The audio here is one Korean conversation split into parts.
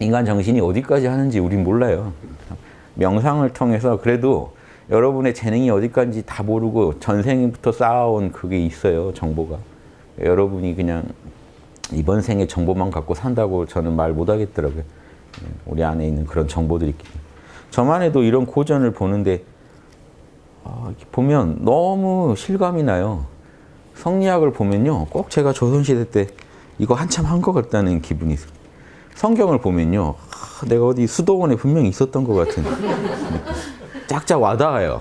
인간 정신이 어디까지 하는지 우린 몰라요. 명상을 통해서 그래도 여러분의 재능이 어디까지 다 모르고 전생부터 쌓아온 그게 있어요. 정보가. 여러분이 그냥 이번 생에 정보만 갖고 산다고 저는 말 못하겠더라고요. 우리 안에 있는 그런 정보들이 있기 때문에. 저만 해도 이런 고전을 보는데 아, 보면 너무 실감이 나요. 성리학을 보면요. 꼭 제가 조선시대 때 이거 한참 한 것 같다는 기분이 있어요. 성경을 보면요. 아, 내가 어디 수도원에 분명히 있었던 것 같은 짝짝 와닿아요.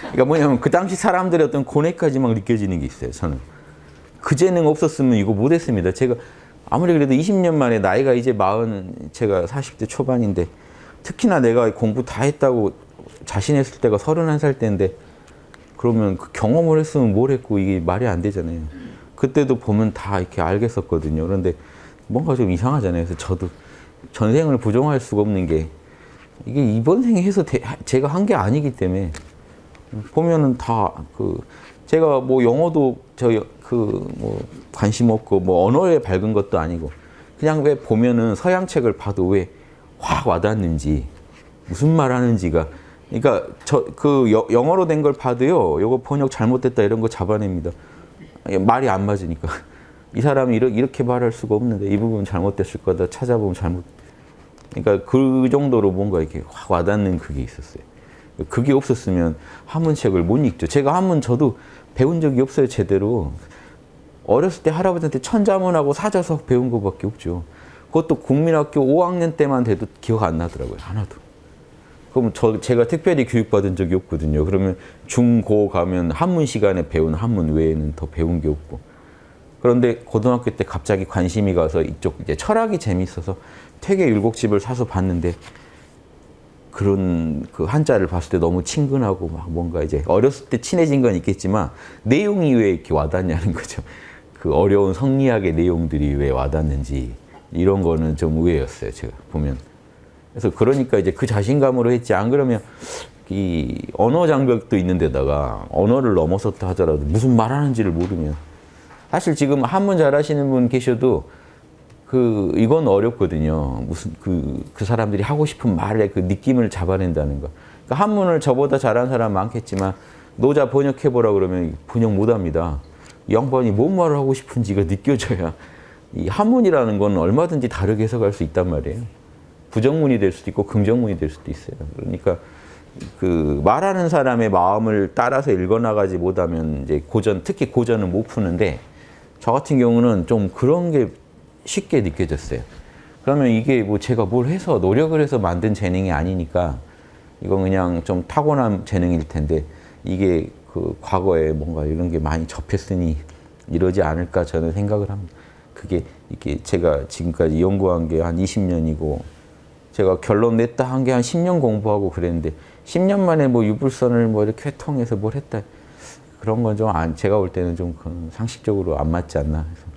그러니까 뭐냐면 그 당시 사람들의 어떤 고뇌까지 막 느껴지는 게 있어요. 저는. 그 재능 없었으면 이거 못했습니다. 제가 아무리 그래도 20년 만에 나이가 이제 마흔 제가 40대 초반인데 특히나 내가 공부 다 했다고 자신했을 때가 31살 때인데 그러면 그 경험을 했으면 뭘 했고 이게 말이 안 되잖아요. 그때도 보면 다 이렇게 알겠었거든요. 그런데 뭔가 좀 이상하잖아요. 그래서 저도 전생을 부정할 수가 없는 게 이게 이번 생에 해서 대, 제가 한 게 아니기 때문에 보면은 다 그 제가 뭐 영어도 저 그 뭐 관심 없고 뭐 언어에 밝은 것도 아니고 그냥 왜 보면은 서양 책을 봐도 왜 확 와닿는지 무슨 말 하는지가 그러니까 저 그 영어로 된 걸 봐도요. 요거 번역 잘못됐다 이런 거 잡아냅니다. 말이 안 맞으니까. 이 사람이 이렇게 말할 수가 없는데 이 부분 잘못됐을 거다 찾아보면 잘못. 그러니까 그 정도로 뭔가 이렇게 확 와닿는 그게 있었어요. 그게 없었으면 한문책을 못 읽죠. 제가 한문 저도 배운 적이 없어요 제대로. 어렸을 때 할아버지한테 천자문하고 사자석 배운 것밖에 없죠. 그것도 국민학교 5학년 때만 돼도 기억 안 나더라고요. 하나도. 그럼 저 제가 특별히 교육받은 적이 없거든요. 그러면 중고 가면 한문 시간에 배운 한문 외에는 더 배운 게 없고. 그런데 고등학교 때 갑자기 관심이 가서 이쪽 이제 철학이 재밌어서 퇴계 율곡집을 사서 봤는데 그런 그 한자를 봤을 때 너무 친근하고 막 뭔가 이제 어렸을 때 친해진 건 있겠지만 내용이 왜 이렇게 와닿냐는 거죠. 그 어려운 성리학의 내용들이 왜 와닿는지 이런 거는 좀 의외였어요. 제가 보면. 그래서 그러니까 이제 그 자신감으로 했지 안 그러면 이 언어 장벽도 있는 데다가 언어를 넘어섰다 하더라도 무슨 말하는지를 모르면 사실 지금 한문 잘하시는 분 계셔도 그 이건 어렵거든요. 무슨 그, 그 사람들이 하고 싶은 말의 그 느낌을 잡아낸다는 거. 그러니까 한문을 저보다 잘하는 사람 많겠지만 노자 번역해보라 그러면 번역 못합니다. 양반이 뭔 말을 하고 싶은지가 느껴져야 이 한문이라는 건 얼마든지 다르게 해석할 수 있단 말이에요. 부정문이 될 수도 있고 긍정문이 될 수도 있어요. 그러니까 그 말하는 사람의 마음을 따라서 읽어나가지 못하면 이제 고전, 특히 고전은 못 푸는데 저 같은 경우는 좀 그런 게 쉽게 느껴졌어요. 그러면 이게 뭐 제가 뭘 해서 노력을 해서 만든 재능이 아니니까 이건 그냥 좀 타고난 재능일 텐데 이게 그 과거에 뭔가 이런 게 많이 접했으니 이러지 않을까 저는 생각을 합니다. 그게 이게 제가 지금까지 연구한 게 한 20년이고 제가 결론 냈다 한 게 한 10년 공부하고 그랬는데 10년 만에 뭐 유불선을 뭐 이렇게 통해서 뭘 했다 그런 건 좀 제가 볼 때는 좀 상식적으로 안 맞지 않나 해서